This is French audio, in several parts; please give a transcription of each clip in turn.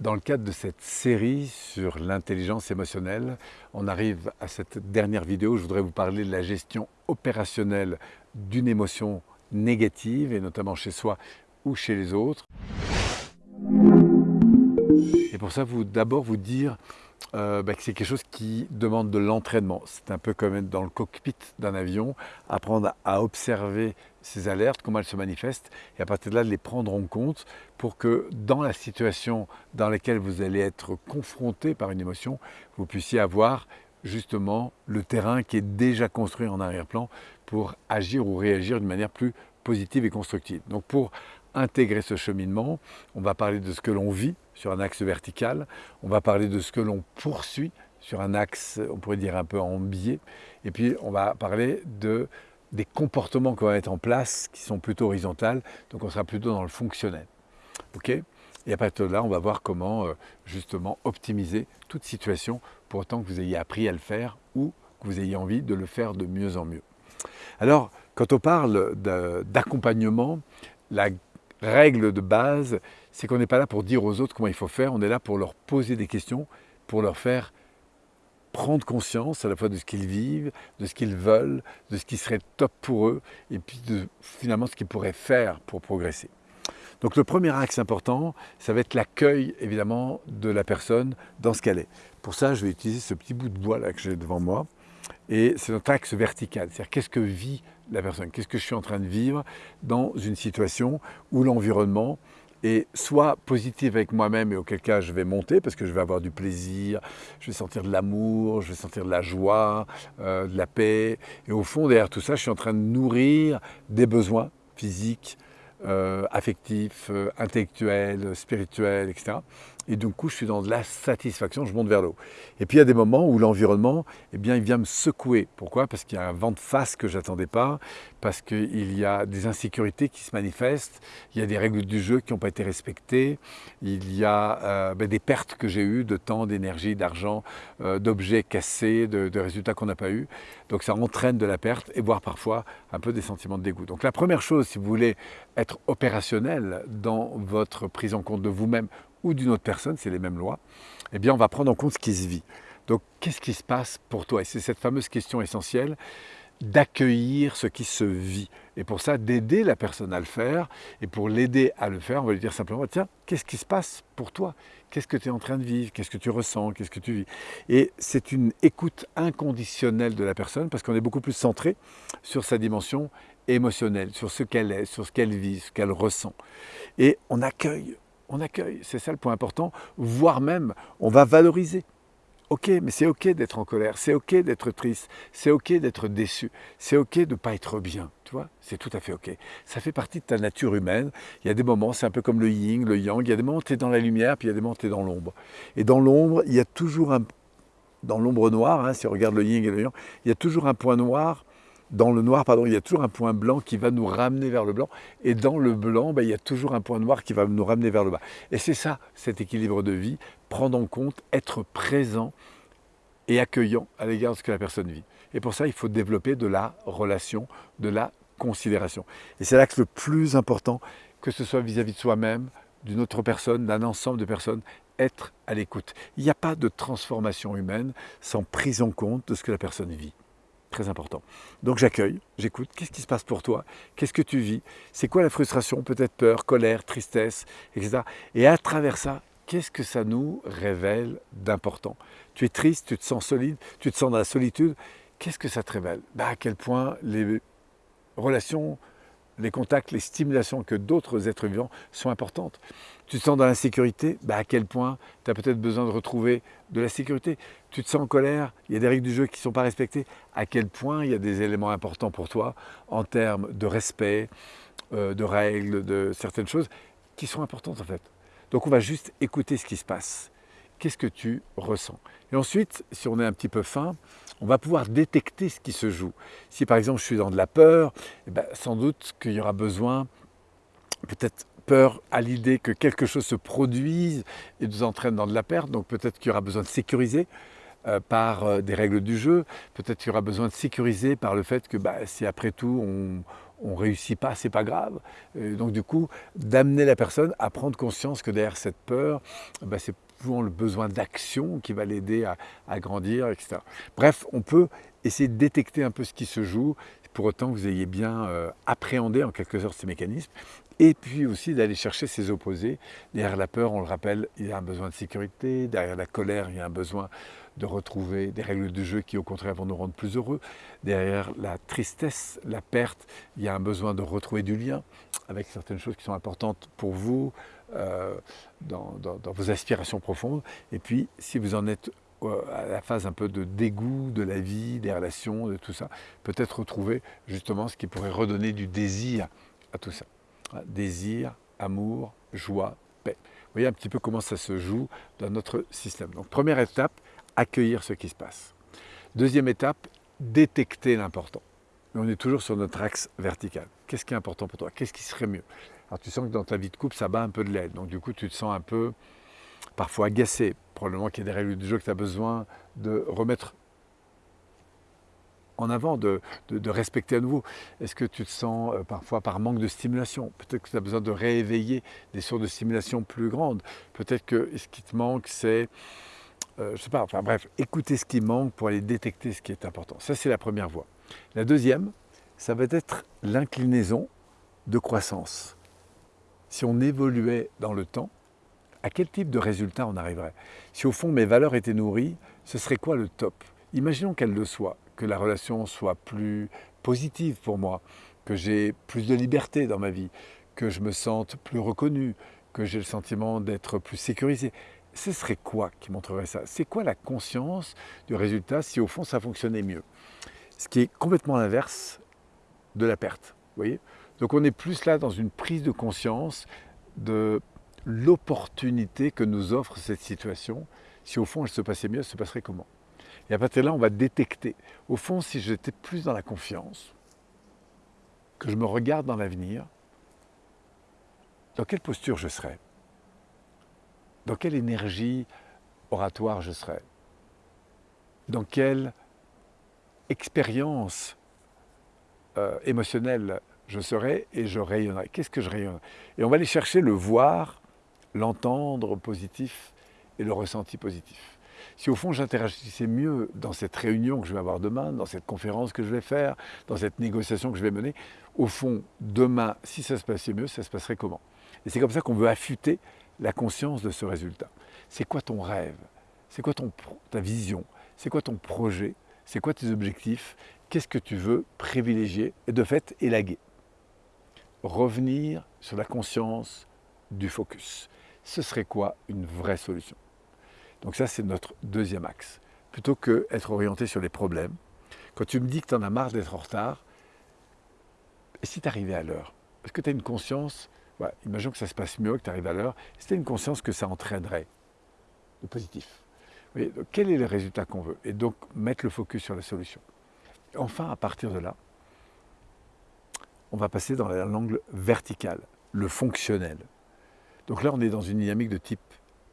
Dans le cadre de cette série sur l'intelligence émotionnelle, on arrive à cette dernière vidéo. Je voudrais vous parler de la gestion opérationnelle d'une émotion négative, et notamment chez soi ou chez les autres. Et pour ça, d'abord vous dire euh, bah, que c'est quelque chose qui demande de l'entraînement. C'est un peu comme être dans le cockpit d'un avion, apprendre à observer ces alertes, comment elles se manifestent, et à partir de là, de les prendre en compte pour que dans la situation dans laquelle vous allez être confronté par une émotion, vous puissiez avoir justement le terrain qui est déjà construit en arrière-plan pour agir ou réagir d'une manière plus positive et constructive. Donc pour intégrer ce cheminement. On va parler de ce que l'on vit sur un axe vertical, on va parler de ce que l'on poursuit sur un axe, on pourrait dire un peu en biais, et puis on va parler de, des comportements qu'on va mettre en place qui sont plutôt horizontales, donc on sera plutôt dans le fonctionnel. ok? Et à partir de là, on va voir comment euh, justement optimiser toute situation pour autant que vous ayez appris à le faire ou que vous ayez envie de le faire de mieux en mieux. Alors, quand on parle d'accompagnement, la règle de base, c'est qu'on n'est pas là pour dire aux autres comment il faut faire, on est là pour leur poser des questions, pour leur faire prendre conscience à la fois de ce qu'ils vivent, de ce qu'ils veulent, de ce qui serait top pour eux, et puis de finalement ce qu'ils pourraient faire pour progresser. Donc le premier axe important, ça va être l'accueil évidemment de la personne dans ce qu'elle est. Pour ça, je vais utiliser ce petit bout de bois là que j'ai devant moi. Et c'est notre axe vertical, c'est-à-dire qu'est-ce que vit la personne, qu'est-ce que je suis en train de vivre dans une situation où l'environnement est soit positif avec moi-même et auquel cas je vais monter parce que je vais avoir du plaisir, je vais sentir de l'amour, je vais sentir de la joie, euh, de la paix. Et au fond, derrière tout ça, je suis en train de nourrir des besoins physiques, euh, affectifs, euh, intellectuels, spirituels, etc. Et du coup, je suis dans de la satisfaction, je monte vers le haut. Et puis, il y a des moments où l'environnement, eh bien, il vient me secouer. Pourquoi? Parce qu'il y a un vent de face que je n'attendais pas, parce qu'il y a des insécurités qui se manifestent, il y a des règles du jeu qui n'ont pas été respectées, il y a euh, ben, des pertes que j'ai eues de temps, d'énergie, d'argent, d'objets cassés, de, de résultats qu'on n'a pas eus. Donc, ça entraîne de la perte et voire parfois un peu des sentiments de dégoût. Donc, la première chose, si vous voulez être opérationnel dans votre prise en compte de vous-même ou d'une autre personne, c'est les mêmes lois, eh bien on va prendre en compte ce qui se vit. Donc qu'est-ce qui se passe pour toi? Et c'est cette fameuse question essentielle d'accueillir ce qui se vit. Et pour ça, d'aider la personne à le faire. Et pour l'aider à le faire, on va lui dire simplement, tiens, qu'est-ce qui se passe pour toi? Qu'est-ce que tu es en train de vivre? Qu'est-ce que tu ressens? Qu'est-ce que tu vis? Et c'est une écoute inconditionnelle de la personne parce qu'on est beaucoup plus centré sur sa dimension émotionnelle, sur ce qu'elle est, sur ce qu'elle vit, ce qu'elle ressent. Et on accueille, on accueille, c'est ça le point important, voire même on va valoriser. Ok, mais c'est ok d'être en colère, c'est ok d'être triste, c'est ok d'être déçu, c'est ok de ne pas être bien, tu vois, c'est tout à fait ok. Ça fait partie de ta nature humaine. Il y a des moments, c'est un peu comme le yin, le yang, il y a des moments où tu es dans la lumière, puis il y a des moments où tu es dans l'ombre. Et dans l'ombre, il y a toujours un... Dans l'ombre noire, hein, si on regarde le yin et le yang, il y a toujours un point noir dans le noir, pardon, il y a toujours un point blanc qui va nous ramener vers le blanc. Et dans le blanc, ben, il y a toujours un point noir qui va nous ramener vers le bas. Et c'est ça, cet équilibre de vie, prendre en compte, être présent et accueillant à l'égard de ce que la personne vit. Et pour ça, il faut développer de la relation, de la considération. Et c'est l'axe le plus important, que ce soit vis-à-vis -vis de soi-même, d'une autre personne, d'un ensemble de personnes, être à l'écoute. Il n'y a pas de transformation humaine sans prise en compte de ce que la personne vit important. Donc j'accueille, j'écoute, qu'est-ce qui se passe pour toi? Qu'est-ce que tu vis? C'est quoi la frustration? Peut-être peur, colère, tristesse, etc. Et à travers ça, qu'est-ce que ça nous révèle d'important? Tu es triste, tu te sens solide, tu te sens dans la solitude. Qu'est-ce que ça te révèle? Bah, À quel point les relations les contacts, les stimulations que d'autres êtres vivants sont importantes. Tu te sens dans l'insécurité, bah à quel point tu as peut-être besoin de retrouver de la sécurité. Tu te sens en colère, il y a des règles du jeu qui ne sont pas respectées, à quel point il y a des éléments importants pour toi en termes de respect, euh, de règles, de certaines choses qui sont importantes en fait. Donc on va juste écouter ce qui se passe. Qu'est-ce que tu ressens Et ensuite, si on est un petit peu fin, on va pouvoir détecter ce qui se joue. Si par exemple je suis dans de la peur, eh ben, sans doute qu'il y aura besoin, peut-être peur à l'idée que quelque chose se produise et nous entraîne dans de la perte, donc peut-être qu'il y aura besoin de sécuriser euh, par euh, des règles du jeu, peut-être qu'il y aura besoin de sécuriser par le fait que bah, si après tout on, on réussit pas, c'est pas grave. donc du coup, d'amener la personne à prendre conscience que derrière cette peur, bah, c'est souvent le besoin d'action qui va l'aider à, grandir, etc. Bref, on peut essayer de détecter un peu ce qui se joue, pour autant que vous ayez bien euh, appréhendé en quelque sorte ces mécanismes, et puis aussi d'aller chercher ses opposés. Derrière la peur, on le rappelle, il y a un besoin de sécurité, derrière la colère, il y a un besoin de retrouver des règles du jeu qui au contraire vont nous rendre plus heureux. Derrière la tristesse, la perte, il y a un besoin de retrouver du lien avec certaines choses qui sont importantes pour vous, euh, dans, vos aspirations profondes. Et puis, si vous en êtes euh, à la phase un peu de dégoût de la vie, des relations, de tout ça, peut-être retrouver justement ce qui pourrait redonner du désir à tout ça. Désir, amour, joie, paix. Vous voyez un petit peu comment ça se joue dans notre système. Donc première étape, accueillir ce qui se passe. Deuxième étape, détecter l'important. on est toujours sur notre axe vertical. Qu'est-ce qui est important pour toi? Qu'est-ce qui serait mieux? Alors tu sens que dans ta vie de couple, ça bat un peu de l'aide. Donc du coup, tu te sens un peu parfois agacé. Probablement qu'il y a des règles du jeu que tu as besoin de remettre en avant, de, respecter à nouveau Est-ce que tu te sens euh, parfois par manque de stimulation? Peut-être que tu as besoin de rééveiller des sources de stimulation plus grandes. Peut-être que ce qui te manque, c'est euh, je sais pas, enfin bref, écouter ce qui manque pour aller détecter ce qui est important. Ça, c'est la première voie. La deuxième, ça va être l'inclinaison de croissance. Si on évoluait dans le temps, à quel type de résultat on arriverait? Si au fond mes valeurs étaient nourries, ce serait quoi le top? Imaginons qu'elle le soit, que la relation soit plus positive pour moi, que j'ai plus de liberté dans ma vie, que je me sente plus reconnu, que j'ai le sentiment d'être plus sécurisé. Ce serait quoi qui montrerait ça? C'est quoi la conscience du résultat si au fond ça fonctionnait mieux? Ce qui est complètement l'inverse de la perte. voyez? Donc on est plus là dans une prise de conscience de l'opportunité que nous offre cette situation. Si au fond elle se passait mieux, elle se passerait comment? Et à partir de là, on va détecter. Au fond, si j'étais plus dans la confiance, que je me regarde dans l'avenir, dans quelle posture je serais? Dans quelle énergie oratoire je serai Dans quelle expérience euh, émotionnelle je serai et je rayonnerai. Qu'est-ce que je rayonne Et on va aller chercher le voir, l'entendre positif et le ressenti positif. Si au fond j'interagissais mieux dans cette réunion que je vais avoir demain, dans cette conférence que je vais faire, dans cette négociation que je vais mener, au fond, demain, si ça se passait mieux, ça se passerait comment? Et c'est comme ça qu'on veut affûter la conscience de ce résultat. C'est quoi ton rêve? C'est quoi ton, ta vision? C'est quoi ton projet? C'est quoi tes objectifs? Qu'est-ce que tu veux privilégier et de fait élaguer? Revenir sur la conscience du focus. Ce serait quoi une vraie solution? Donc ça, c'est notre deuxième axe. Plutôt que être orienté sur les problèmes, quand tu me dis que tu en as marre d'être en retard, et si tu arrivais à l'heure Est-ce que tu as une conscience imaginons que ça se passe mieux, que tu arrives à l'heure, c'était une conscience que ça entraînerait de positif? quel est le résultat qu'on veut? Et donc mettre le focus sur la solution. Enfin, à partir de là, on va passer dans l'angle vertical, le fonctionnel. Donc là, on est dans une dynamique de type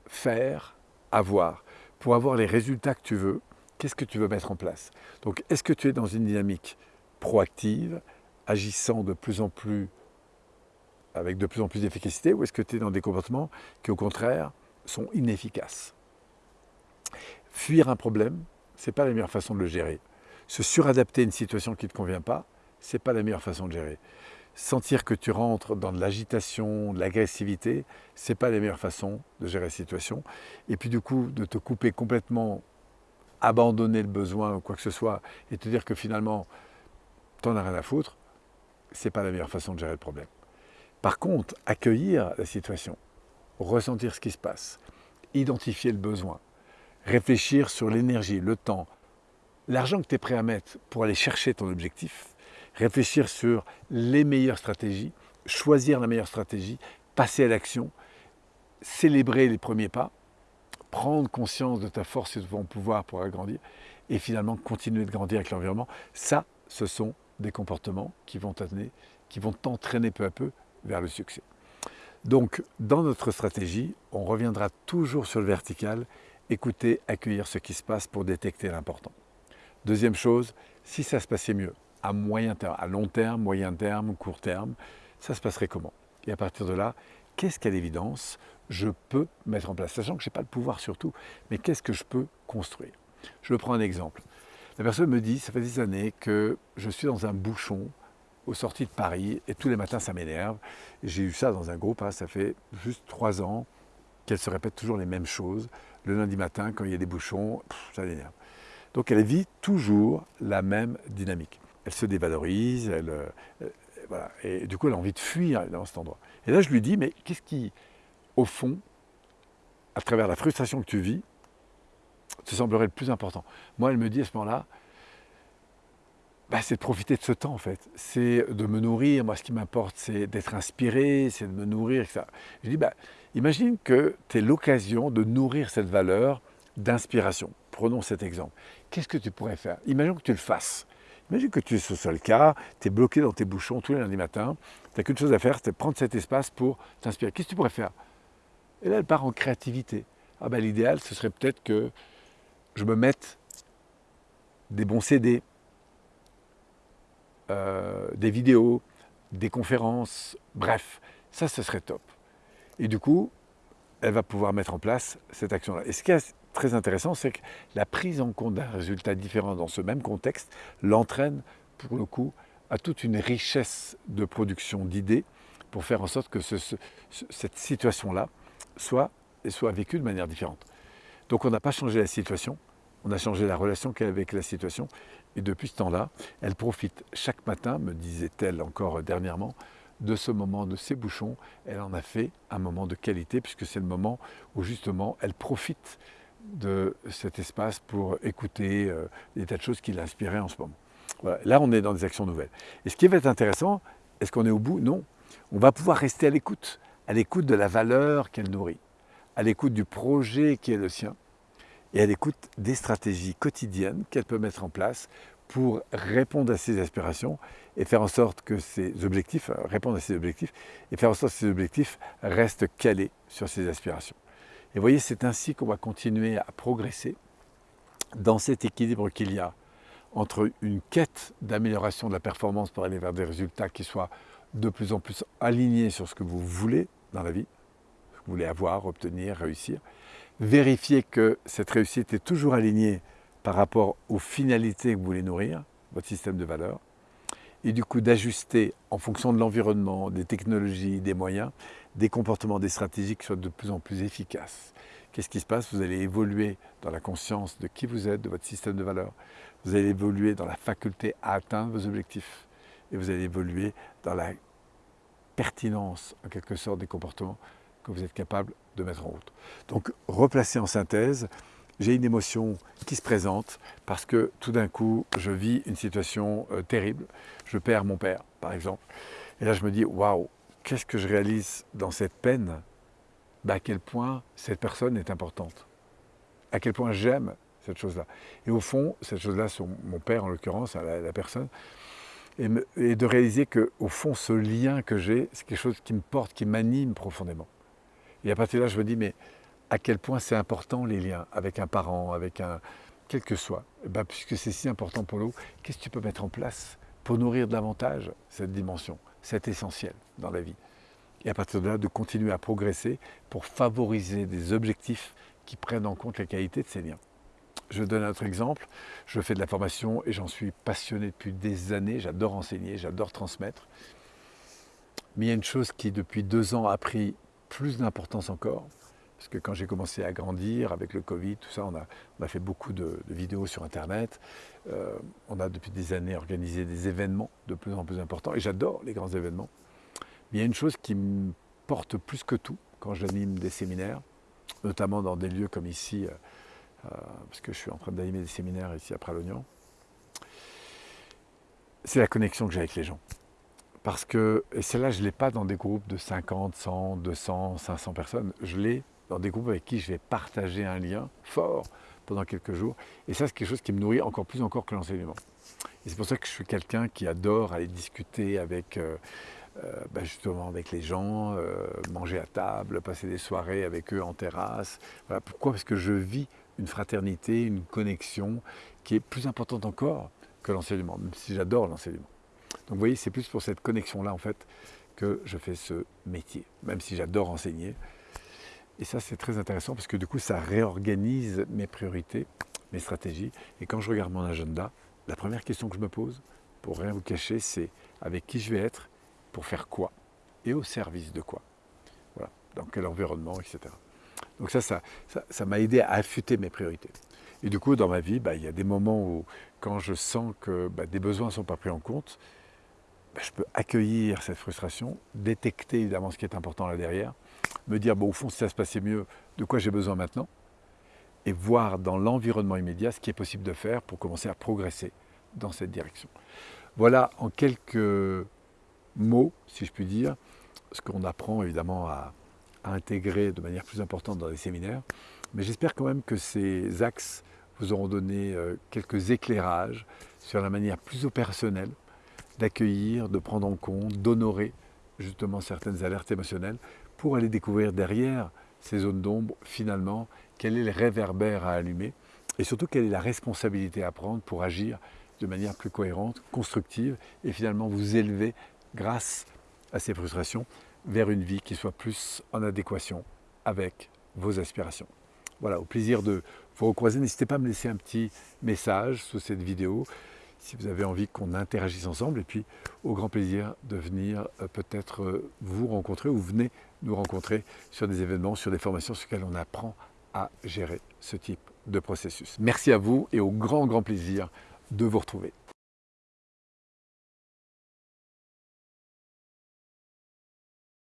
faire, avoir. Pour avoir les résultats que tu veux, qu'est-ce que tu veux mettre en place? Donc, est-ce que tu es dans une dynamique proactive, agissant de plus en plus avec de plus en plus d'efficacité ou est-ce que tu es dans des comportements qui au contraire sont inefficaces? Fuir un problème, ce n'est pas la meilleure façon de le gérer. Se suradapter à une situation qui ne te convient pas, ce n'est pas la meilleure façon de gérer. Sentir que tu rentres dans de l'agitation, de l'agressivité, ce n'est pas la meilleure façon de gérer la situation. Et puis du coup, de te couper complètement, abandonner le besoin ou quoi que ce soit, et te dire que finalement, tu n'en as rien à foutre, ce n'est pas la meilleure façon de gérer le problème. Par contre, accueillir la situation, ressentir ce qui se passe, identifier le besoin, réfléchir sur l'énergie, le temps, l'argent que tu es prêt à mettre pour aller chercher ton objectif, réfléchir sur les meilleures stratégies, choisir la meilleure stratégie, passer à l'action, célébrer les premiers pas, prendre conscience de ta force et de ton pouvoir pour agrandir, et finalement continuer de grandir avec l'environnement, ça, ce sont des comportements qui vont qui vont t'entraîner peu à peu vers le succès. Donc, dans notre stratégie, on reviendra toujours sur le vertical, écouter, accueillir ce qui se passe pour détecter l'important. Deuxième chose, si ça se passait mieux, à moyen terme, à long terme, moyen terme, court terme, ça se passerait comment? Et à partir de là, qu'est-ce qu'à l'évidence je peux mettre en place Sachant que je n'ai pas le pouvoir surtout, mais qu'est-ce que je peux construire? Je prends un exemple. La personne me dit, ça fait des années que je suis dans un bouchon aux sorties de Paris et tous les matins ça m'énerve. J'ai eu ça dans un groupe, hein, ça fait juste trois ans qu'elle se répète toujours les mêmes choses. Le lundi matin, quand il y a des bouchons, ça l'énerve. Donc elle vit toujours la même dynamique. Elle se dévalorise, elle, euh, voilà. et du coup elle a envie de fuir dans cet endroit. Et là je lui dis, mais qu'est-ce qui, au fond, à travers la frustration que tu vis, te semblerait le plus important? Moi elle me dit à ce moment-là, bah, c'est de profiter de ce temps en fait. C'est de me nourrir. Moi, ce qui m'importe, c'est d'être inspiré, c'est de me nourrir, etc. Je dis, bah, imagine que tu aies l'occasion de nourrir cette valeur d'inspiration. Prenons cet exemple. Qu'est-ce que tu pourrais faire? Imagine que tu le fasses. Imagine que tu es ce seul cas, tu es bloqué dans tes bouchons tous les lundis matins, tu n'as qu'une chose à faire, c'est prendre cet espace pour t'inspirer. Qu'est-ce que tu pourrais faire? Et là, elle part en créativité. Ah ben, L'idéal, ce serait peut-être que je me mette des bons CD, euh, des vidéos, des conférences, bref, ça, ce serait top. Et du coup, elle va pouvoir mettre en place cette action-là. Très intéressant, c'est que la prise en compte d'un résultat différent dans ce même contexte l'entraîne, pour le coup, à toute une richesse de production d'idées pour faire en sorte que cette situation-là soit, soit vécue de manière différente. Donc on n'a pas changé la situation, on a changé la relation qu'elle a avec la situation. Et depuis ce temps-là, elle profite chaque matin, me disait-elle encore dernièrement, de ce moment, de ces bouchons. Elle en a fait un moment de qualité, puisque c'est le moment où justement elle profite de cet espace pour écouter euh, des tas de choses qui l'inspiraient en ce moment. Là, on est dans des actions nouvelles. Et ce qui va être intéressant, est-ce qu'on est au bout? Non. On va pouvoir rester à l'écoute, à l'écoute de la valeur qu'elle nourrit, à l'écoute du projet qui est le sien, et à l'écoute des stratégies quotidiennes qu'elle peut mettre en place pour répondre à ses aspirations et faire en sorte que ses objectifs, euh, à ses objectifs, et faire en sorte que ses objectifs restent calés sur ses aspirations. Et vous voyez, c'est ainsi qu'on va continuer à progresser dans cet équilibre qu'il y a entre une quête d'amélioration de la performance pour aller vers des résultats qui soient de plus en plus alignés sur ce que vous voulez dans la vie, ce que vous voulez avoir, obtenir, réussir, vérifier que cette réussite est toujours alignée par rapport aux finalités que vous voulez nourrir, votre système de valeurs, et du coup d'ajuster en fonction de l'environnement, des technologies, des moyens, des comportements, des stratégies qui soient de plus en plus efficaces. Qu'est-ce qui se passe? Vous allez évoluer dans la conscience de qui vous êtes, de votre système de valeurs. Vous allez évoluer dans la faculté à atteindre vos objectifs. Et vous allez évoluer dans la pertinence, en quelque sorte, des comportements que vous êtes capable de mettre en route. Donc, replacer en synthèse, j'ai une émotion qui se présente parce que tout d'un coup, je vis une situation euh, terrible. Je perds mon père, par exemple. Et là, je me dis, waouh, qu'est-ce que je réalise dans cette peine? Bah, À quel point cette personne est importante. À quel point j'aime cette chose-là. Et au fond, cette chose-là, mon père en l'occurrence, la, la, personne, et, et de réaliser que au fond, ce lien que j'ai, c'est quelque chose qui me porte, qui m'anime profondément. Et à partir de là, je me dis, mais à quel point c'est important les liens avec un parent, avec un... quel que soit. Eh ben, puisque c'est si important pour nous, qu'est-ce que tu peux mettre en place pour nourrir davantage cette dimension, cet essentiel dans la vie? Et à partir de là, de continuer à progresser pour favoriser des objectifs qui prennent en compte la qualité de ces liens. Je donne un autre exemple. Je fais de la formation et j'en suis passionné depuis des années. J'adore enseigner, j'adore transmettre. Mais il y a une chose qui, depuis deux ans, a pris plus d'importance encore, parce que quand j'ai commencé à grandir avec le Covid, tout ça, on a, fait beaucoup de, vidéos sur Internet. Euh, on a depuis des années organisé des événements de plus en plus importants. Et j'adore les grands événements. Mais il y a une chose qui me porte plus que tout quand j'anime des séminaires, notamment dans des lieux comme ici, euh, euh, parce que je suis en train d'animer des séminaires ici à Pralognan. C'est la connexion que j'ai avec les gens. Parce que, et celle-là, je ne l'ai pas dans des groupes de 50, 100, 200, 500 personnes. Je l'ai dans des groupes avec qui je vais partager un lien fort pendant quelques jours. Et ça, c'est quelque chose qui me nourrit encore plus encore que l'enseignement. Et c'est pour ça que je suis quelqu'un qui adore aller discuter avec, euh, euh, ben justement avec les gens, euh, manger à table, passer des soirées avec eux en terrasse. Pourquoi? Parce que je vis une fraternité, une connexion qui est plus importante encore que l'enseignement, même si j'adore l'enseignement. Donc vous voyez, c'est plus pour cette connexion-là, en fait, que je fais ce métier, même si j'adore enseigner. Et ça, c'est très intéressant parce que du coup, ça réorganise mes priorités, mes stratégies. Et quand je regarde mon agenda, la première question que je me pose, pour rien vous cacher, c'est avec qui je vais être, pour faire quoi et au service de quoi. Voilà, dans quel environnement, etc. Donc ça, ça m'a ça, m'a aidé à affûter mes priorités. Et du coup, dans ma vie, bah, il y a des moments où, quand je sens que bah, des besoins ne sont pas pris en compte, bah, je peux accueillir cette frustration, détecter évidemment ce qui est important là derrière, me dire, bon, au fond, si ça se passait mieux, de quoi j'ai besoin maintenant Et voir dans l'environnement immédiat ce qui est possible de faire pour commencer à progresser dans cette direction. Voilà en quelques mots, si je puis dire, ce qu'on apprend évidemment à, intégrer de manière plus importante dans les séminaires. Mais j'espère quand même que ces axes vous auront donné euh, quelques éclairages sur la manière plus opérationnelle d'accueillir, de prendre en compte, d'honorer justement certaines alertes émotionnelles pour aller découvrir derrière ces zones d'ombre, finalement, quel est le réverbère à allumer et surtout quelle est la responsabilité à prendre pour agir de manière plus cohérente, constructive et finalement vous élever grâce à ces frustrations vers une vie qui soit plus en adéquation avec vos aspirations. Voilà, au plaisir de vous recroiser. N'hésitez pas à me laisser un petit message sous cette vidéo si vous avez envie qu'on interagisse ensemble. Et puis, au grand plaisir de venir euh, peut-être euh, vous rencontrer ou venez nous rencontrer sur des événements, sur des formations sur lesquelles on apprend à gérer ce type de processus. Merci à vous et au grand, grand plaisir de vous retrouver.